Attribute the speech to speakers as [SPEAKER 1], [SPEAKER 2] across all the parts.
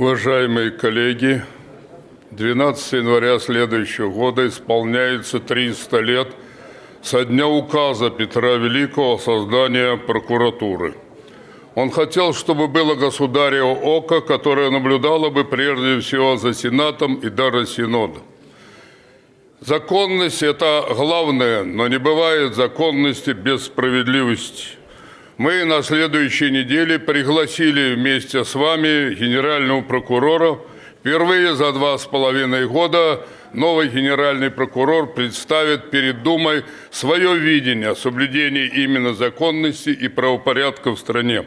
[SPEAKER 1] Уважаемые коллеги, 12 января следующего года исполняется 300 лет со дня указа Петра Великого о создании прокуратуры. Он хотел, чтобы было государево око, которое наблюдало бы прежде всего за Сенатом и даже Синодом. Законность – это главное, но не бывает законности без справедливости. Мы на следующей неделе пригласили вместе с вами генерального прокурора. Впервые за два с половиной года новый генеральный прокурор представит перед Думой свое видение соблюдения именно законности и правопорядка в стране.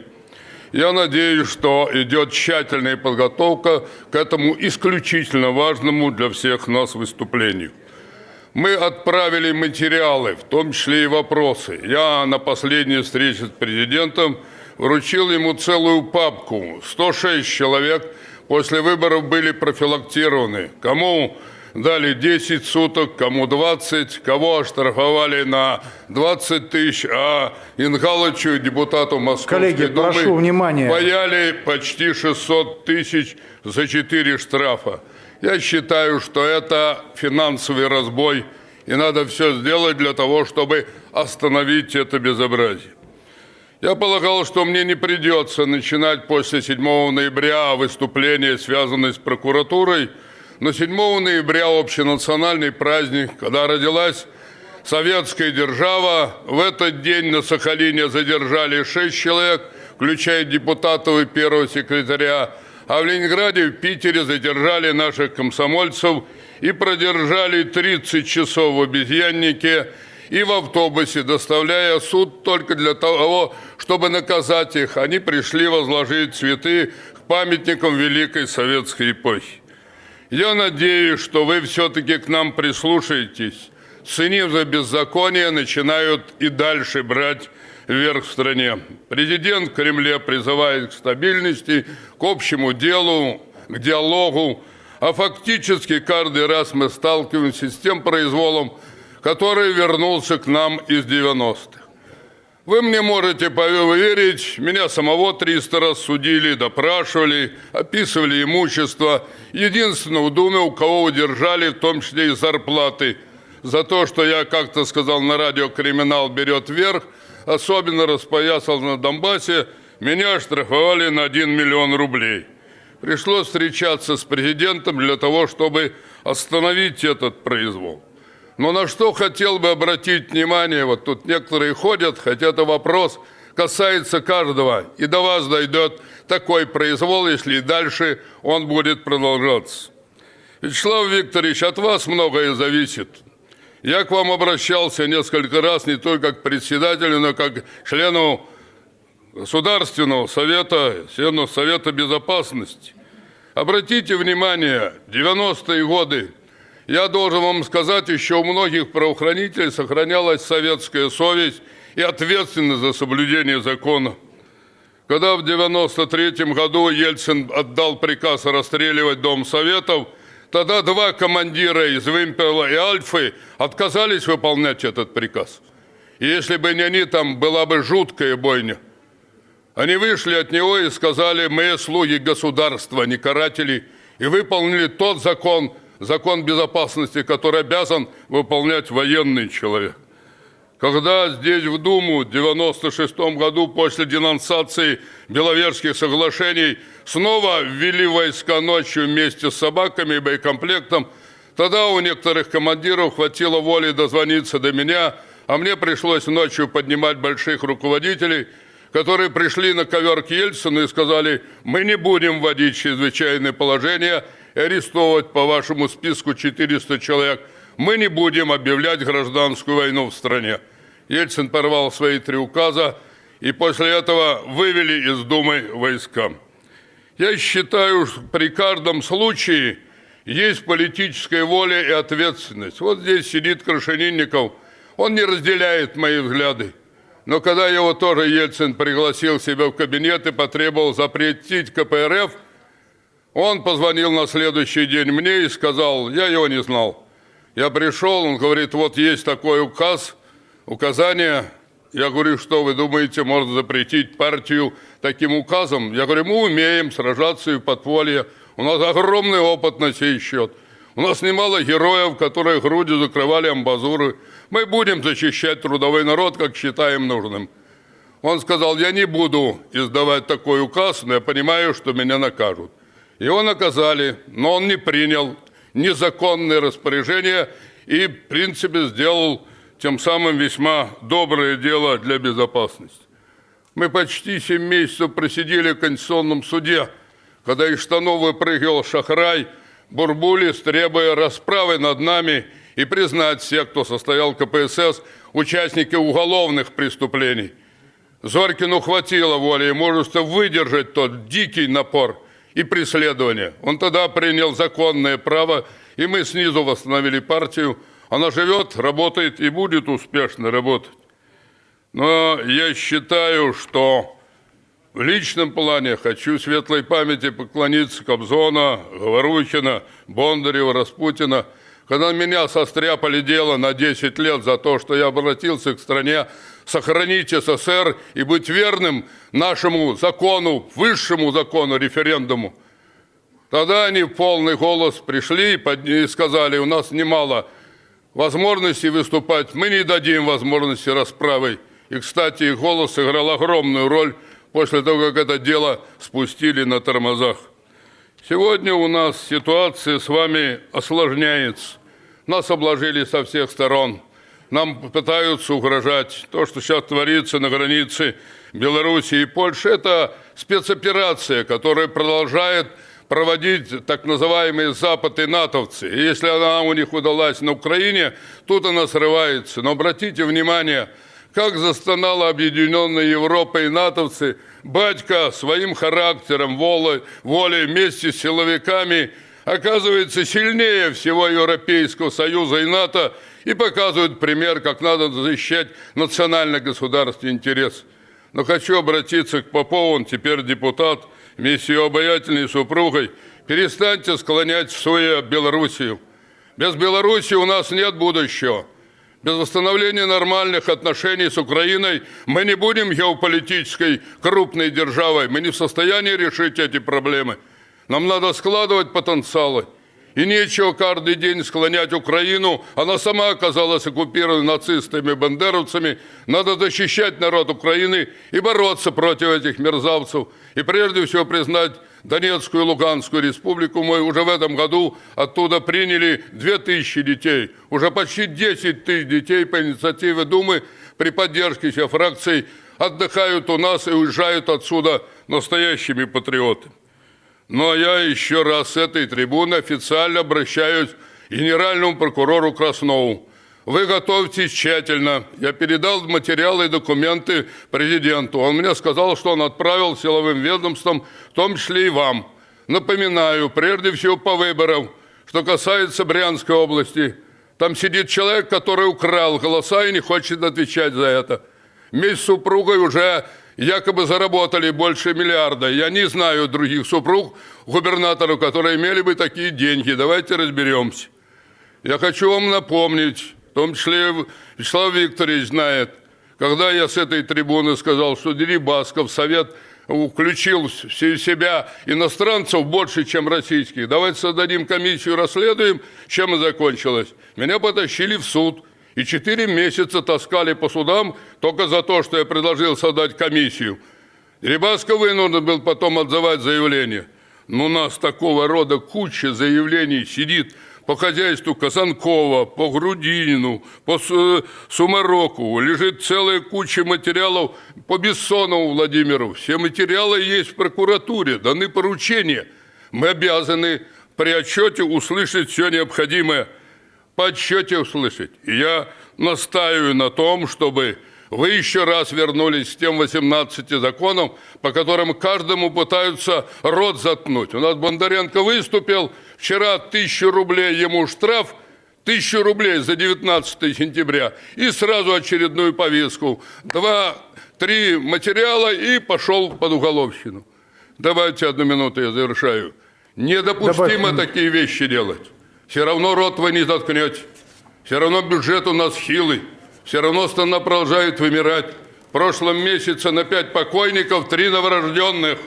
[SPEAKER 1] Я надеюсь, что идет тщательная подготовка к этому исключительно важному для всех нас выступлению. Мы отправили материалы, в том числе и вопросы. Я на последней встрече с президентом вручил ему целую папку. 106 человек после выборов были профилактированы. Кому дали 10 суток, кому 20, кого оштрафовали на 20 тысяч, а Ингалычу, депутату Московской
[SPEAKER 2] Коллеги,
[SPEAKER 1] Думы,
[SPEAKER 2] прошу внимания.
[SPEAKER 1] паяли почти 600 тысяч за 4 штрафа. Я считаю, что это финансовый разбой, и надо все сделать для того, чтобы остановить это безобразие. Я полагал, что мне не придется начинать после 7 ноября выступление, связанное с прокуратурой, но 7 ноября общенациональный праздник, когда родилась советская держава. В этот день на Сахалине задержали 6 человек, включая депутатов и первого секретаря а в Ленинграде, в Питере задержали наших комсомольцев и продержали 30 часов в обезьяннике и в автобусе, доставляя суд только для того, чтобы наказать их. Они пришли возложить цветы к памятникам Великой Советской эпохи. Я надеюсь, что вы все-таки к нам прислушаетесь. Ценив за беззаконие, начинают и дальше брать вверх в стране. Президент в Кремле призывает к стабильности, к общему делу, к диалогу, а фактически каждый раз мы сталкиваемся с тем произволом, который вернулся к нам из 90-х. Вы мне можете поверить, меня самого 300 раз судили, допрашивали, описывали имущество. Единственное, в Думе, у кого удержали, в том числе и зарплаты, за то, что я как-то сказал на радио «Криминал берет вверх», особенно распоясал на Донбассе, меня штрафовали на 1 миллион рублей. Пришлось встречаться с президентом для того, чтобы остановить этот произвол. Но на что хотел бы обратить внимание, вот тут некоторые ходят, хотя это вопрос касается каждого, и до вас дойдет такой произвол, если и дальше он будет продолжаться. Вячеслав Викторович, от вас многое зависит. Я к вам обращался несколько раз не только как председателю, но как члену Государственного совета, члену Совета Безопасности. Обратите внимание, 90-е годы, я должен вам сказать, еще у многих правоохранителей сохранялась советская совесть и ответственность за соблюдение закона. Когда в 93 году Ельцин отдал приказ расстреливать Дом Советов – Тогда два командира из Вимпела и Альфы отказались выполнять этот приказ. И если бы не они, там была бы жуткая бойня. Они вышли от него и сказали, мы слуги государства, не каратели, и выполнили тот закон, закон безопасности, который обязан выполнять военный человек. Когда здесь в Думу в 96 году после денонсации Беловежских соглашений снова ввели войска ночью вместе с собаками и боекомплектом, тогда у некоторых командиров хватило воли дозвониться до меня, а мне пришлось ночью поднимать больших руководителей, которые пришли на ковер к Ельцину и сказали, мы не будем вводить чрезвычайное положение и арестовывать по вашему списку 400 человек. Мы не будем объявлять гражданскую войну в стране. Ельцин порвал свои три указа и после этого вывели из Думы войска. Я считаю, что при каждом случае есть политическая воля и ответственность. Вот здесь сидит Крашенинников, он не разделяет мои взгляды. Но когда его тоже Ельцин пригласил себя в кабинет и потребовал запретить КПРФ, он позвонил на следующий день мне и сказал, я его не знал. Я пришел, он говорит, вот есть такой указ – указания. Я говорю, что вы думаете, можно запретить партию таким указом? Я говорю, мы умеем сражаться и в подполье. У нас огромный опыт на сей счет. У нас немало героев, которые грудью закрывали амбазуры. Мы будем защищать трудовой народ, как считаем нужным. Он сказал, я не буду издавать такой указ, но я понимаю, что меня накажут. Его наказали, но он не принял незаконные распоряжения и, в принципе, сделал тем самым весьма доброе дело для безопасности. Мы почти 7 месяцев просидели в Конституционном суде, когда из штанов выпрыгивал Шахрай, Бурбулис, требуя расправы над нами и признать всех, кто состоял КПСС, участники уголовных преступлений. Зорькину хватило воли и мужества выдержать тот дикий напор и преследование. Он тогда принял законное право, и мы снизу восстановили партию. Она живет, работает и будет успешно работать. Но я считаю, что в личном плане хочу светлой памяти поклониться Кобзона, Говорухина, Бондарева, Распутина, когда меня состряпали дело на 10 лет за то, что я обратился к стране сохранить СССР и быть верным нашему закону, высшему закону, референдуму. Тогда они в полный голос пришли и сказали, у нас немало возможностей выступать, мы не дадим возможности расправы. И, кстати, их голос сыграл огромную роль после того, как это дело спустили на тормозах. Сегодня у нас ситуация с вами осложняется. Нас обложили со всех сторон. Нам пытаются угрожать. То, что сейчас творится на границе Беларуси и Польши, это спецоперация, которая продолжает проводить так называемые Запад и натовцы. И если она у них удалась на Украине, тут она срывается. Но обратите внимание – как застонала объединенная Европа и натовцы, батька своим характером, волей, волей вместе с силовиками оказывается сильнее всего Европейского Союза и НАТО и показывает пример, как надо защищать национально-государственный интерес. Но хочу обратиться к Попову, он теперь депутат, ее обаятельной супругой. Перестаньте склонять в свою Белоруссию. Без Белоруссии у нас нет будущего. Без восстановления нормальных отношений с Украиной мы не будем геополитической крупной державой. Мы не в состоянии решить эти проблемы. Нам надо складывать потенциалы. И нечего каждый день склонять Украину. Она сама оказалась оккупирована нацистами и бандеровцами. Надо защищать народ Украины и бороться против этих мерзавцев. И прежде всего признать Донецкую и Луганскую республику. Мы уже в этом году оттуда приняли 2000 детей. Уже почти 10 тысяч детей по инициативе Думы при поддержке всех фракций отдыхают у нас и уезжают отсюда настоящими патриотами. Но я еще раз с этой трибуны официально обращаюсь к генеральному прокурору Краснову. Вы готовьтесь тщательно. Я передал материалы и документы президенту. Он мне сказал, что он отправил силовым ведомствам, в том числе и вам. Напоминаю, прежде всего по выборам, что касается Брянской области. Там сидит человек, который украл голоса и не хочет отвечать за это. Вместе с супругой уже якобы заработали больше миллиарда. Я не знаю других супруг губернаторов, которые имели бы такие деньги. Давайте разберемся. Я хочу вам напомнить, в том числе Вячеслав Викторович знает, когда я с этой трибуны сказал, что Дерибасков Совет включил в себя иностранцев больше, чем российских. Давайте создадим комиссию, расследуем, чем и закончилось. Меня потащили в суд. И четыре месяца таскали по судам только за то, что я предложил создать комиссию. Дерибасков вынужден был потом отзывать заявление. Но у нас такого рода куча заявлений сидит по хозяйству Казанкова, по Грудинину, по Сумароку. Лежит целая куча материалов по Бессонову Владимиру. Все материалы есть в прокуратуре, даны поручения. Мы обязаны при отчете услышать все необходимое. По отчете услышать. И я настаиваю на том, чтобы вы еще раз вернулись к тем 18 законам, по которым каждому пытаются рот заткнуть. У нас Бондаренко выступил, вчера тысячу рублей ему штраф, тысячу рублей за 19 сентября, и сразу очередную повестку. Два-три материала и пошел под уголовщину. Давайте одну минуту, я завершаю. Недопустимо Добавь. такие вещи делать. Все равно рот вы не заткнете. Все равно бюджет у нас хилый. Все равно страна продолжает вымирать. В прошлом месяце на пять покойников три новорожденных.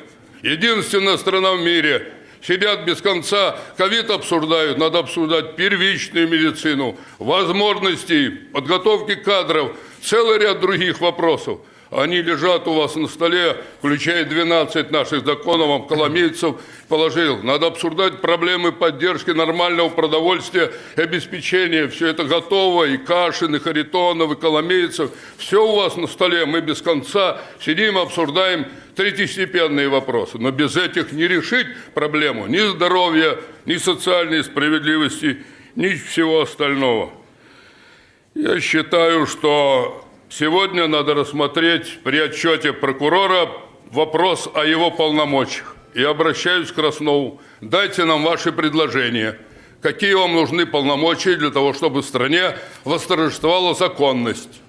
[SPEAKER 1] Единственная страна в мире. Сидят без конца, ковид обсуждают, надо обсуждать первичную медицину, возможности подготовки кадров, целый ряд других вопросов. Они лежат у вас на столе, включая 12 наших законов, вам Коломейцев положил. Надо обсуждать проблемы поддержки нормального продовольствия и обеспечения. Все это готово, и Кашин, и Харитонов, и Коломейцев. Все у вас на столе, мы без конца сидим, обсуждаем третьестепенные вопросы. Но без этих не решить проблему ни здоровья, ни социальной справедливости, ни всего остального. Я считаю, что Сегодня надо рассмотреть при отчете прокурора вопрос о его полномочиях. И обращаюсь к Краснову. Дайте нам ваши предложения. Какие вам нужны полномочия для того, чтобы в стране восторжествовала законность?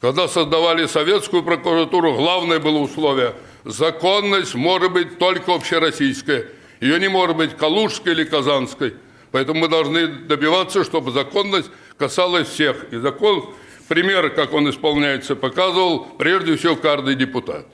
[SPEAKER 1] Когда создавали советскую прокуратуру, главное было условие – законность может быть только общероссийская. Ее не может быть калужской или казанской. Поэтому мы должны добиваться, чтобы законность касалась всех. И закон пример, как он исполняется, показывал прежде всего каждый депутат.